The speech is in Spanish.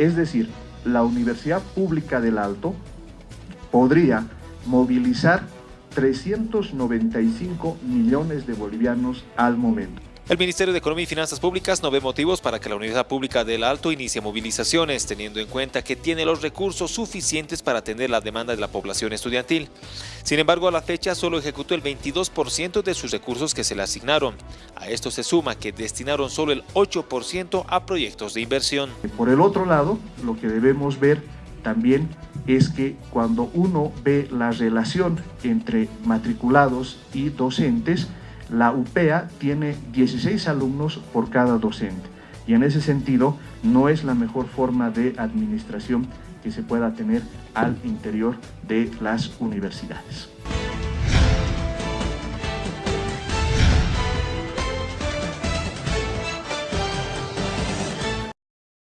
Es decir, la Universidad Pública del Alto podría movilizar 395 millones de bolivianos al momento. El Ministerio de Economía y Finanzas Públicas no ve motivos para que la Universidad Pública del Alto inicie movilizaciones, teniendo en cuenta que tiene los recursos suficientes para atender la demanda de la población estudiantil. Sin embargo, a la fecha solo ejecutó el 22% de sus recursos que se le asignaron. A esto se suma que destinaron solo el 8% a proyectos de inversión. Por el otro lado, lo que debemos ver también es que cuando uno ve la relación entre matriculados y docentes, la UPEA tiene 16 alumnos por cada docente y en ese sentido no es la mejor forma de administración que se pueda tener al interior de las universidades.